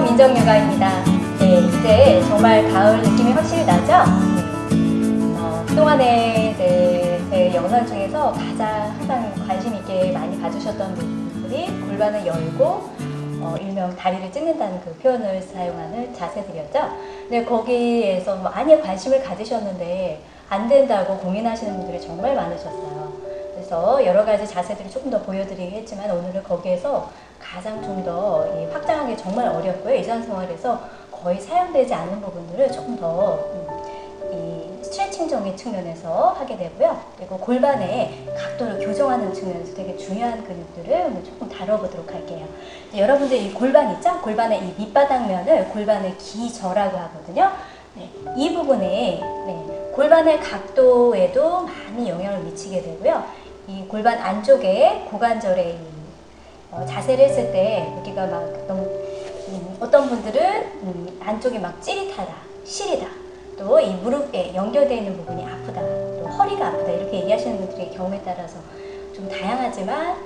안녕하세요. 민정요가입니다. 네, 이제 정말 가을 느낌이 확실히 나죠? 네. 어, 그동안에 네, 제 영상 중에서 가장 항상 관심 있게 많이 봐주셨던 분들이 골반을 열고 어, 일명 다리를 찍는다는 그 표현을 사용하는 자세들이었죠. 네, 거기에서 많이 관심을 가지셨는데 안 된다고 고민하시는 분들이 정말 많으셨어요. 그래서 여러 가지 자세들을 조금 더 보여드리겠지만 오늘은 거기에서 가장 좀 더 확장하기 정말 어렵고요. 일상생활에서 거의 사용되지 않는 부분들을 조금 더 음, 스트레칭적인 측면에서 하게 되고요. 그리고 골반의 각도를 교정하는 측면에서 되게 중요한 근육들을 오늘 조금 다뤄보도록 할게요. 여러분들 이 골반 있죠? 골반의 이 밑바닥면을 골반의 기저라고 하거든요. 네, 이 부분에 네, 골반의 각도에도 많이 영향을 미치게 되고요. 이 골반 안쪽에 고관절에 어, 자세를 했을 때 여기가 막 너무 음, 어떤 분들은 음, 안쪽이 막 찌릿하다, 시리다, 또 이 무릎에 연결되어 있는 부분이 아프다, 또 허리가 아프다 이렇게 얘기하시는 분들의 경우에 따라서 좀 다양하지만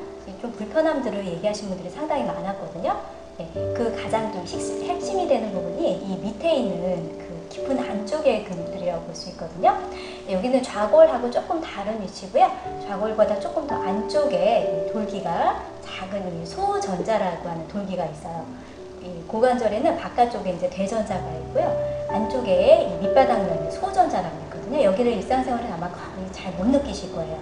좀 불편함들을 얘기하시는 분들이 상당히 많았거든요. 네, 그 가장 좀 핵심이 되는 부분이 이 밑에 있는 그 깊은 안쪽의 근육들이라고 볼 수 있거든요. 네, 여기는 좌골하고 조금 다른 위치고요. 좌골보다 조금 더 안쪽에 돌기가 작은 이 소전자라고 하는 돌기가 있어요. 이 고관절에는 바깥쪽에 이제 대전자가 있고요. 안쪽에 이 밑바닥면에 소전자라고 있거든요. 여기를 일상생활에 아마 거의 잘 못 느끼실 거예요.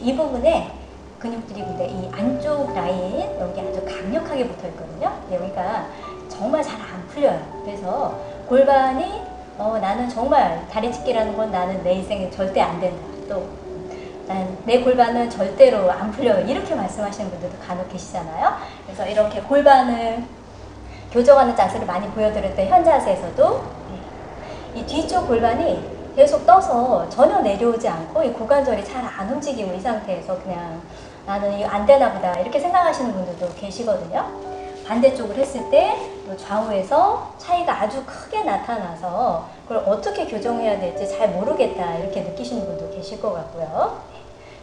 이 부분에 근육들이 근데 이 안쪽 라인 여기 아주 강력하게 붙어 있거든요. 여기가 정말 잘 안 풀려요. 그래서 골반이 어, 나는 정말 다리 찢기라는 건 나는 내 인생에 절대 안 된다. 또, 내 골반은 절대로 안 풀려요. 이렇게 말씀하시는 분들도 간혹 계시잖아요. 그래서 이렇게 골반을 교정하는 자세를 많이 보여드릴 때 현자세에서도 이 뒤쪽 골반이 계속 떠서 전혀 내려오지 않고 이 고관절이 잘 안 움직이고 이 상태에서 그냥 나는 이거 안 되나 보다 이렇게 생각하시는 분들도 계시거든요. 반대쪽을 했을 때 좌우에서 차이가 아주 크게 나타나서 그걸 어떻게 교정해야 될지 잘 모르겠다 이렇게 느끼시는 분도 계실 것 같고요.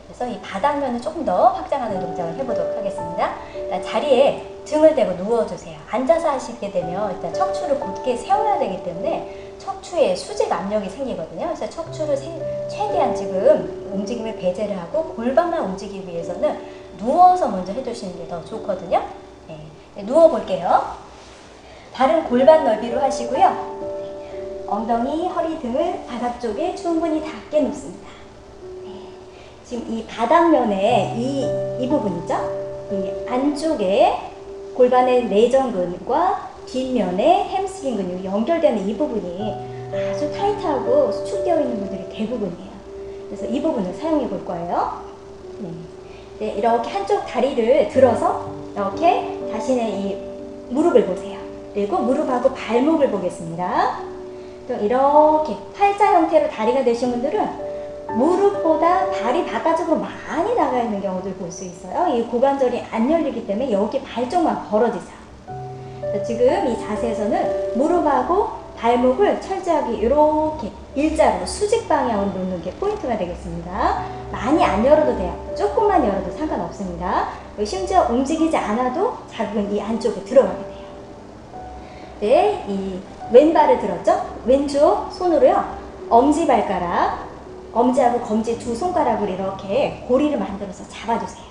그래서 이 바닥면을 조금 더 확장하는 동작을 해보도록 하겠습니다. 자리에 등을 대고 누워주세요. 앉아서 하시게 되면 일단 척추를 곧게 세워야 되기 때문에 척추에 수직 압력이 생기거든요. 그래서 척추를 최대한 지금 움직임을 배제를 하고 골반만 움직이기 위해서는 누워서 먼저 해주시는 게 더 좋거든요. 네, 누워 볼게요. 발은 골반 넓이로 하시고요. 엉덩이, 허리 등을 바닥 쪽에 충분히 닿게 놓습니다. 네, 지금 이 바닥면에 이, 이 부분 있죠? 이 안쪽에 골반의 내전근과 뒷면에 햄스트링 근육이 연결되는 이 부분이 아주 타이트하고 수축되어 있는 분들이 대부분이에요. 그래서 이 부분을 사용해 볼 거예요. 네. 네, 이렇게 한쪽 다리를 들어서 이렇게 자신의 이 무릎을 보세요. 그리고 무릎하고 발목을 보겠습니다. 또 이렇게 팔자 형태로 다리가 되신 분들은 무릎보다 발이 바깥쪽으로 많이 나가 있는 경우들 볼 수 있어요. 이 고관절이 안 열리기 때문에 여기 발 쪽만 벌어지죠. 지금 이 자세에서는 무릎하고 발목을 철저하게 이렇게 일자로 수직 방향으로 놓는 게 포인트가 되겠습니다. 많이 안 열어도 돼요. 조금만 열어도 상관없습니다. 심지어 움직이지 않아도 자극은 이 안쪽에 들어가게 돼요. 네, 이 왼발을 들었죠? 왼쪽 손으로요. 엄지발가락, 엄지하고 검지 두 손가락을 이렇게 고리를 만들어서 잡아주세요.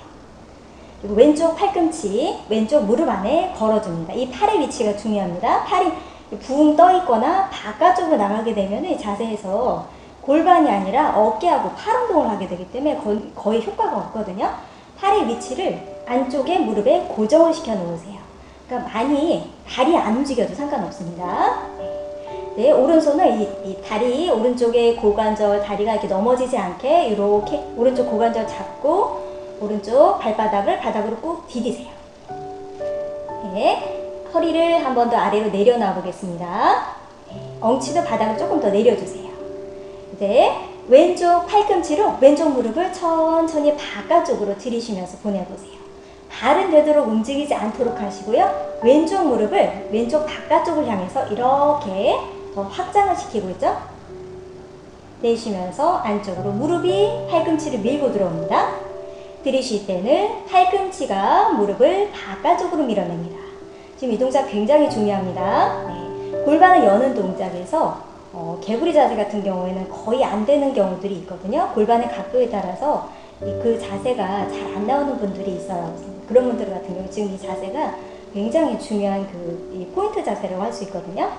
그리고 왼쪽 팔꿈치, 왼쪽 무릎 안에 걸어줍니다. 이 팔의 위치가 중요합니다. 팔이 붕 떠 있거나 바깥쪽으로 나가게 되면 자세에서 골반이 아니라 어깨하고 팔 운동을 하게 되기 때문에 거의 효과가 없거든요. 팔의 위치를 안쪽에 무릎에 고정을 시켜 놓으세요. 그러니까 많이 다리 안 움직여도 상관없습니다. 네, 오른손을 이, 이 다리 오른쪽에 고관절 다리가 이렇게 넘어지지 않게 이렇게 오른쪽 고관절 잡고 오른쪽 발바닥을 바닥으로 꾹 디디세요. 네, 허리를 한 번 더 아래로 내려놔 보겠습니다. 네, 엉치도 바닥을 조금 더 내려주세요. 이제 왼쪽 팔꿈치로 왼쪽 무릎을 천천히 바깥쪽으로 들이쉬면서 보내보세요. 발은 되도록 움직이지 않도록 하시고요. 왼쪽 무릎을 왼쪽 바깥쪽을 향해서 이렇게 더 확장을 시키고 있죠. 내쉬면서 안쪽으로 무릎이 팔꿈치를 밀고 들어옵니다. 들이쉴 때는 팔꿈치가 무릎을 바깥쪽으로 밀어냅니다. 지금 이 동작 굉장히 중요합니다. 네. 골반을 여는 동작에서 어, 개구리 자세 같은 경우에는 거의 안 되는 경우들이 있거든요. 골반의 각도에 따라서 이그 자세가 잘 안 나오는 분들이 있어요. 그런 분들 같은 경우 지금 이 자세가 굉장히 중요한 그이 포인트 자세라고 할 수 있거든요.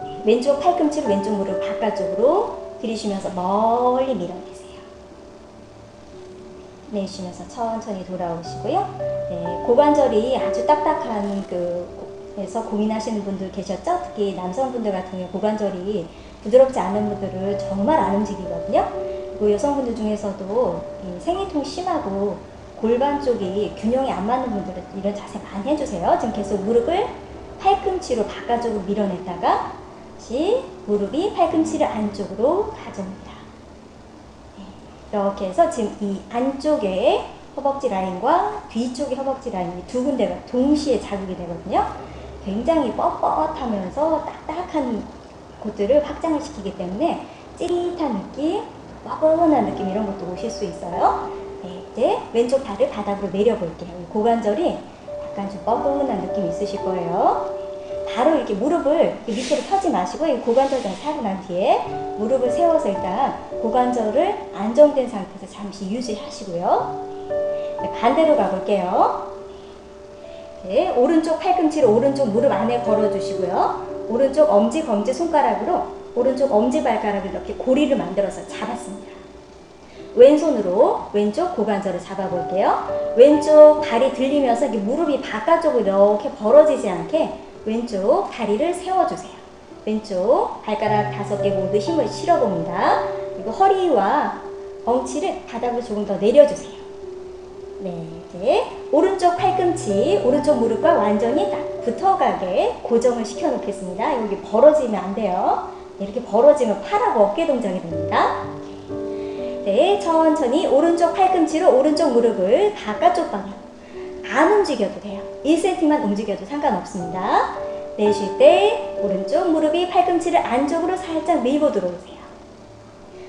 네, 왼쪽 팔꿈치로 왼쪽 무릎 바깥쪽으로 들이쉬면서 멀리 밀어내세요. 내쉬면서 천천히 돌아오시고요. 네, 고관절이 아주 딱딱한 그에서 고민하시는 분들 계셨죠? 특히 남성분들 같은 경우 고관절이 부드럽지 않은 분들은 정말 안 움직이거든요. 그리고 여성분들 중에서도 이 생리통이 심하고 골반 쪽이 균형이 안 맞는 분들은 이런 자세 많이 해주세요. 지금 계속 무릎을 팔꿈치로 바깥쪽으로 밀어냈다가 다시 무릎이 팔꿈치를 안쪽으로 가져옵니다. 네, 이렇게 해서 지금 이 안쪽에 허벅지 라인과 뒤쪽의 허벅지 라인이 두 군데가 동시에 자극이 되거든요. 굉장히 뻣뻣하면서 딱딱한 곳들을 확장을 시키기 때문에 찌릿한 느낌, 뻐근한 느낌 이런 것도 오실 수 있어요. 네, 이제 왼쪽 발을 바닥으로 내려볼게요. 고관절이 약간 좀 뻐근한 느낌 있으실 거예요. 바로 이렇게 무릎을 밑으로 펴지 마시고 이 고관절 자세 하고 난 뒤에 무릎을 세워서 일단 고관절을 안정된 상태에서 잠시 유지하시고요. 네, 반대로 가볼게요. 네, 오른쪽 팔꿈치를 오른쪽 무릎 안에 걸어주시고요. 오른쪽 엄지, 검지 손가락으로 오른쪽 엄지발가락을 이렇게 고리를 만들어서 잡았습니다. 왼손으로 왼쪽 고관절을 잡아볼게요. 왼쪽 다리 들리면서 무릎이 바깥쪽으로 이렇게 벌어지지 않게 왼쪽 다리를 세워주세요. 왼쪽 발가락 다섯 개 모두 힘을 실어봅니다. 그리고 허리와 엉치를 바닥으로 조금 더 내려주세요. 네, 이제 오른쪽 팔꿈치, 오른쪽 무릎과 완전히 딱 붙어가게 고정을 시켜 놓겠습니다. 여기 벌어지면 안 돼요. 네, 이렇게 벌어지면 팔하고 어깨 동작이 됩니다. 네, 천천히 오른쪽 팔꿈치로 오른쪽 무릎을 바깥쪽 방향 안 움직여도 돼요. 1cm만 움직여도 상관없습니다. 내쉴 때 오른쪽 무릎이 팔꿈치를 안쪽으로 살짝 밀고 들어오세요.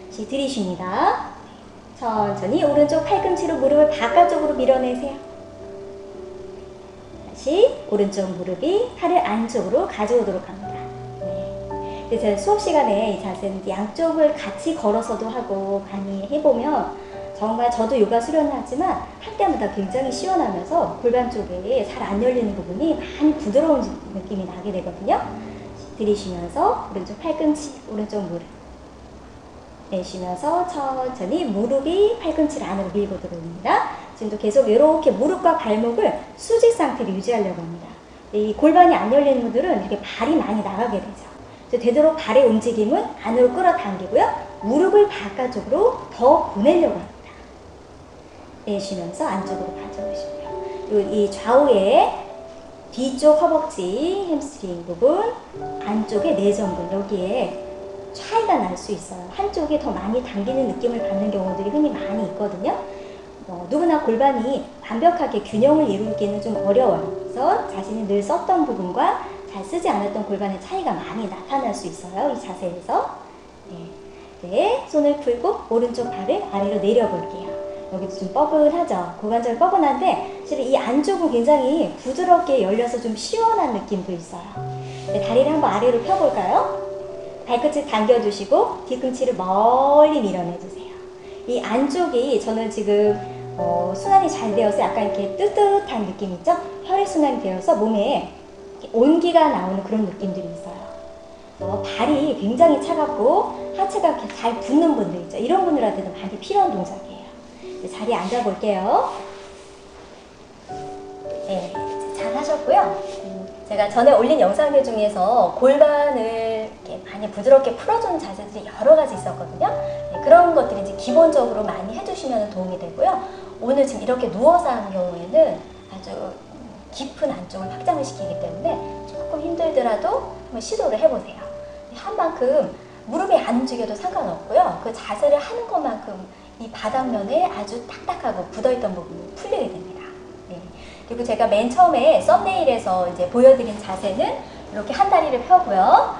다시 들이쉽니다. 천천히 오른쪽 팔꿈치로 무릎을 바깥쪽으로 밀어내세요. 다시 오른쪽 무릎이 팔을 안쪽으로 가져오도록 합니다. 네. 제가 수업 시간에 이 자세는 양쪽을 같이 걸어서도 하고 많이 해보면 정말 저도 요가 수련을 하지만 할 때마다 굉장히 시원하면서 골반 쪽에 잘 안 열리는 부분이 많이 부드러운 느낌이 나게 되거든요. 들이쉬면서 오른쪽 팔꿈치, 오른쪽 무릎 내쉬면서 천천히 무릎이 팔꿈치를 안으로 밀고 들어옵니다. 지금도 계속 이렇게 무릎과 발목을 수직 상태로 유지하려고 합니다. 이 골반이 안 열리는 분들은 이렇게 발이 많이 나가게 되죠. 되도록 발의 움직임은 안으로 끌어당기고요. 무릎을 바깥쪽으로 더 보내려고 합니다. 내쉬면서 안쪽으로 가져오시고요. 이 좌우에 뒤쪽 허벅지, 햄스트링 부분, 안쪽에 내전근 여기에 차이가 날 수 있어요. 한쪽이 더 많이 당기는 느낌을 받는 경우들이 흔히 많이 있거든요. 어, 누구나 골반이 완벽하게 균형을 이루기는 좀 어려워요. 그래서 자신이 늘 썼던 부분과 잘 쓰지 않았던 골반의 차이가 많이 나타날 수 있어요. 이 자세에서. 네. 네, 손을 풀고 오른쪽 발을 아래로 내려볼게요. 여기도 좀 뻐근하죠. 고관절 뻐근한데 실은 이 안쪽은 굉장히 부드럽게 열려서 좀 시원한 느낌도 있어요. 네, 다리를 한번 아래로 펴볼까요? 발끝을 당겨주시고 뒤꿈치를 멀리 밀어내주세요. 이 안쪽이 저는 지금 어, 순환이 잘 되어서 약간 이렇게 뜨뜻한 느낌 있죠? 혈액순환이 되어서 몸에 온기가 나오는 그런 느낌들이 있어요. 어, 발이 굉장히 차갑고 하체가 잘 붓는 분들 있죠? 이런 분들한테도 많이 필요한 동작이에요. 자리에 앉아 볼게요. 네, 잘 하셨고요. 음, 제가 전에 올린 영상들 중에서 골반을 많이 부드럽게 풀어주는 자세들이 여러 가지 있었거든요. 네, 그런 것들이 이제 기본적으로 많이 해주시면 도움이 되고요. 오늘 지금 이렇게 누워서 하는 경우에는 아주 깊은 안쪽을 확장을 시키기 때문에 조금 힘들더라도 한번 시도를 해보세요. 한 만큼 무릎이 안 움직여도 상관없고요. 그 자세를 하는 것만큼 이 바닥면에 아주 딱딱하고 굳어있던 부분이 풀리게 됩니다. 네. 그리고 제가 맨 처음에 썸네일에서 이제 보여드린 자세는 이렇게 한 다리를 펴고요.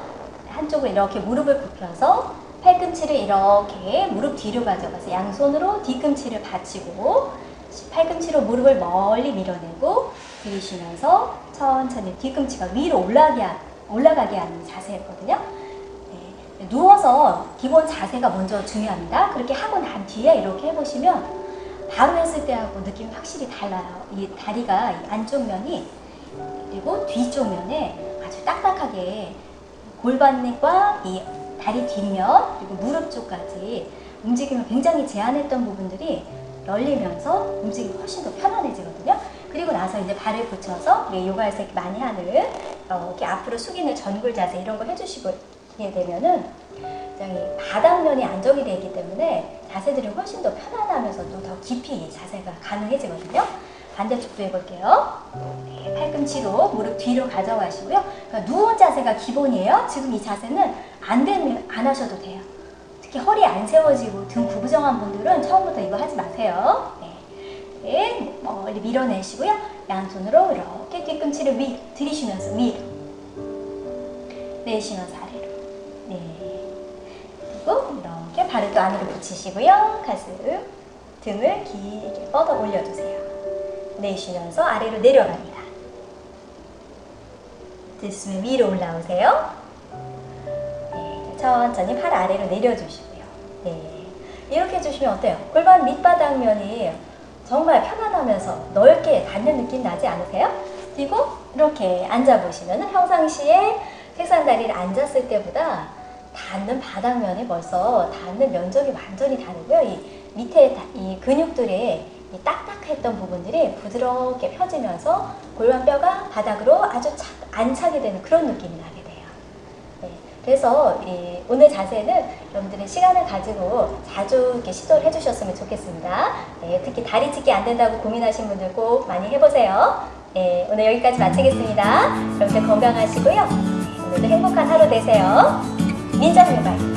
한쪽을 이렇게 무릎을 굽혀서 팔꿈치를 이렇게 무릎 뒤로 가져가서 양손으로 뒤꿈치를 받치고 팔꿈치로 무릎을 멀리 밀어내고 들이쉬면서 천천히 뒤꿈치가 위로 올라가게, 하- 올라가게 하는 자세였거든요. 네, 누워서 기본 자세가 먼저 중요합니다. 그렇게 하고 난 뒤에 이렇게 해보시면 바로 했을 때하고 느낌이 확실히 달라요. 이 다리가 이 안쪽 면이 그리고 뒤쪽 면에 아주 딱딱하게 골반과 이 다리 뒷면 그리고 무릎 쪽까지 움직임을 굉장히 제한했던 부분들이 열리면서 움직임이 훨씬 더 편안해지거든요. 그리고 나서 이제 발을 붙여서 요가에서 이렇게 많이 하는 어, 이렇게 앞으로 숙이는 전굴 자세 이런 거 해주시게 되면은 굉장히 바닥면이 안정이 되기 때문에 자세들이 훨씬 더 편안하면서도 더 깊이 이 자세가 가능해지거든요. 반대쪽도 해볼게요. 네, 팔꿈치로 무릎 뒤로 가져가시고요. 그러니까 누운 자세가 기본이에요. 지금 이 자세는 안 되면 안 하셔도 돼요. 특히 허리 안 세워지고 등 구부정한 분들은 처음부터 이거 하지 마세요. 네. 네, 멀리 밀어내시고요. 양손으로 이렇게 뒤꿈치를 위 들이쉬면서 위로 내쉬면서 아래로 네. 그리고 이렇게 발을 또 안으로 붙이시고요. 가슴, 등을 길게 뻗어 올려주세요. 내쉬면서 아래로 내려갑니다. 들숨에 위로 올라오세요. 네, 천천히 팔 아래로 내려주시고 요. 네, 이렇게 해주시면 어때요? 골반 밑바닥면이 정말 편안하면서 넓게 닿는 느낌 나지 않으세요? 그리고 이렇게 앉아보시면 평상시에 책상 다리를 앉았을 때보다 닿는 바닥면이 벌써 닿는 면적이 완전히 다르고요. 이 밑에 다- 이 근육들의 이 딱딱했던 부분들이 부드럽게 펴지면서 골반뼈가 바닥으로 아주 착, 안 차게 되는 그런 느낌이 나게 그래서 이 오늘 자세는 여러분들이 시간을 가지고 자주 이렇게 시도를 해주셨으면 좋겠습니다. 네, 특히 다리 찢기 안 된다고 고민하신 분들 꼭 많이 해보세요. 네, 오늘 여기까지 마치겠습니다. 여러분들 건강하시고요. 네, 오늘도 행복한 하루 되세요. 민정요가입니다.